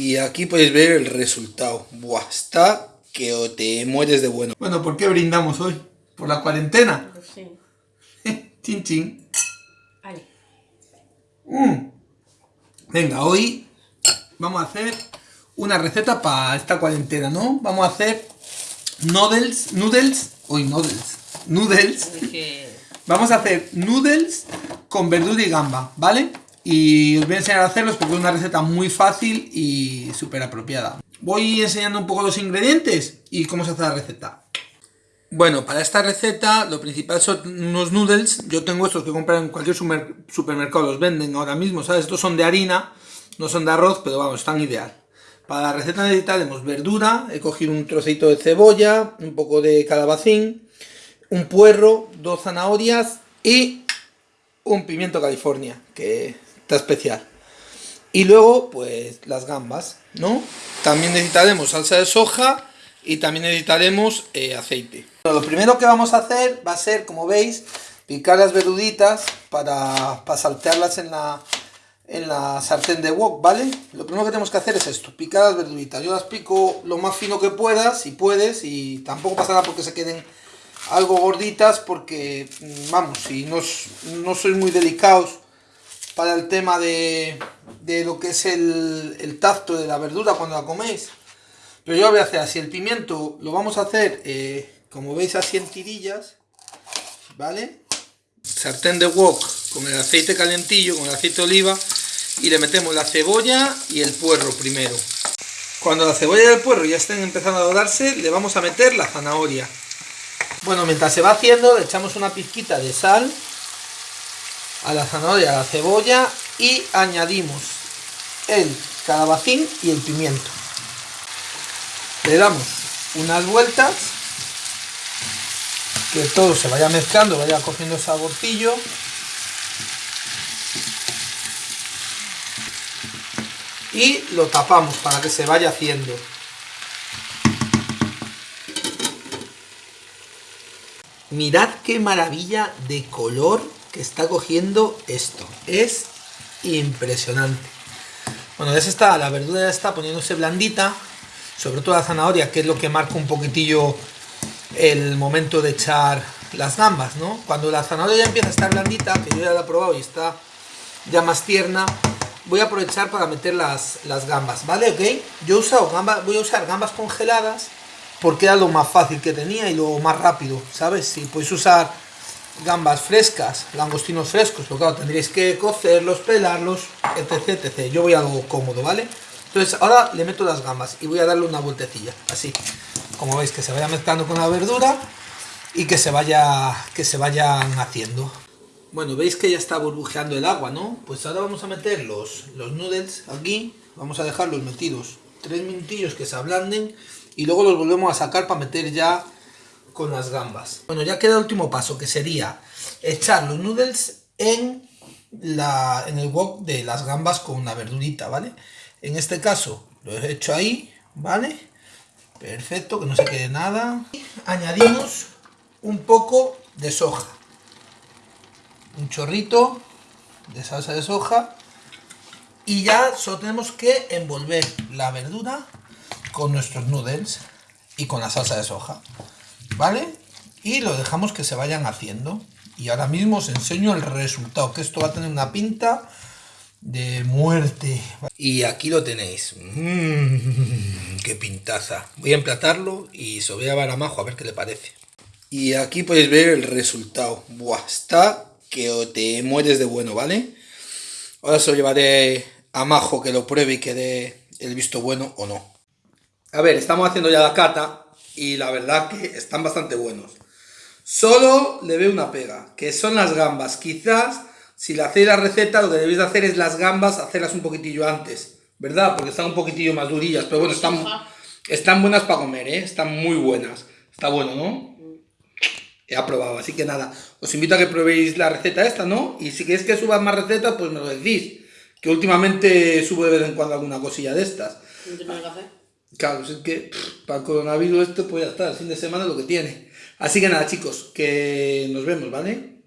Y aquí podéis ver el resultado. Buah, está que o te mueres de bueno. Bueno, ¿por qué brindamos hoy? ¿Por la cuarentena? Sí. chin chin. Vale. Mm. Venga, hoy vamos a hacer una receta para esta cuarentena, ¿no? Vamos a hacer noodles, noodles, hoy noodles, noodles. Vamos a hacer noodles con verdura y gamba, ¿vale? Y os voy a enseñar a hacerlos porque es una receta muy fácil y súper apropiada. Voy enseñando un poco los ingredientes y cómo se hace la receta. Bueno, para esta receta lo principal son unos noodles. Yo tengo estos que comprar en cualquier supermercado, los venden ahora mismo, ¿sabes? Estos son de harina, no son de arroz, pero vamos, están ideal. Para la receta necesitaremos verdura, he cogido un trocito de cebolla, un poco de calabacín, un puerro, dos zanahorias y un pimiento California, que está especial. Y luego, pues, las gambas, ¿no? También necesitaremos salsa de soja y también necesitaremos eh, aceite. lo primero que vamos a hacer va a ser, como veis, picar las verduditas para, para saltearlas en la, en la sartén de wok, ¿vale? Lo primero que tenemos que hacer es esto, picar las verduritas. Yo las pico lo más fino que puedas, si puedes, y tampoco pasa nada porque se queden algo gorditas, porque, mm, vamos, si no, no sois muy delicados para el tema de, de lo que es el, el, tacto de la verdura cuando la coméis. Pero yo voy a hacer así, el pimiento lo vamos a hacer, eh, como veis, así en tirillas, ¿vale? Sartén de wok con el aceite calentillo, con el aceite de oliva, y le metemos la cebolla y el puerro primero. Cuando la cebolla y el puerro ya estén empezando a dorarse, le vamos a meter la zanahoria. Bueno, mientras se va haciendo, le echamos una pizquita de sal a la zanahoria, a la cebolla y añadimos el calabacín y el pimiento. Le damos unas vueltas, que todo se vaya mezclando, vaya cogiendo saborcillo. Y lo tapamos para que se vaya haciendo. Mirad qué maravilla de color que está cogiendo esto. Es impresionante. Bueno, ya se está, la verdura ya está poniéndose blandita, sobre todo la zanahoria, que es lo que marca un poquitillo el momento de echar las gambas, ¿no? Cuando la zanahoria ya empieza a estar blandita, que yo ya la he probado y está ya más tierna, voy a aprovechar para meter las, las gambas, ¿vale? ¿Ok? Yo he usado gambas, voy a usar gambas congeladas porque era lo más fácil que tenía y lo más rápido, ¿sabes? Si podéis usar gambas frescas, langostinos frescos, pero claro, tendréis que cocerlos, pelarlos, etc, etc. Yo voy a algo cómodo, ¿vale? Entonces ahora le meto las gambas y voy a darle una vueltecilla, así. Como veis, que se vaya mezclando con la verdura y que se, vaya, que se vayan haciendo. Bueno, veis que ya está burbujeando el agua, ¿no? Pues ahora vamos a meter los, los noodles aquí, vamos a dejarlos metidos tres minutillos que se ablanden y luego los volvemos a sacar para meter ya con las gambas. Bueno, ya queda el último paso, que sería echar los noodles en, la, en el wok de las gambas con una verdurita, ¿vale? En este caso lo he hecho ahí, ¿vale? Perfecto, que no se quede nada. Añadimos un poco de soja. Un chorrito de salsa de soja. Y ya solo tenemos que envolver la verdura con nuestros noodles y con la salsa de soja. ¿vale? Y lo dejamos que se vayan haciendo. Y ahora mismo os enseño el resultado, que esto va a tener una pinta de muerte. Y aquí lo tenéis. Mmm, ¡Qué pintaza! Voy a emplatarlo y se voy a dar a Majo a ver qué le parece. Y aquí podéis ver el resultado. Buah, está que te mueres de bueno, ¿vale? Ahora se lo llevaré a Majo que lo pruebe y que dé el visto bueno o no. A ver, estamos haciendo ya la cata y la verdad que están bastante buenos. Solo le veo una pega, que son las gambas. Quizás, si le hacéis la receta, lo que debéis de hacer es las gambas, hacerlas un poquitillo antes, ¿verdad? Porque están un poquitillo más durillas, pero bueno, están, están buenas para comer, ¿eh? Están muy buenas. Está bueno, ¿no? He aprobado, así que nada, os invito a que probéis la receta esta, ¿no? Y si queréis que suba más recetas, pues me lo decís. Que últimamente subo de vez en cuando alguna cosilla de estas. Claro, es que para el coronavirus esto pues ya está, el fin de semana lo que tiene. Así que nada chicos, que nos vemos, ¿vale?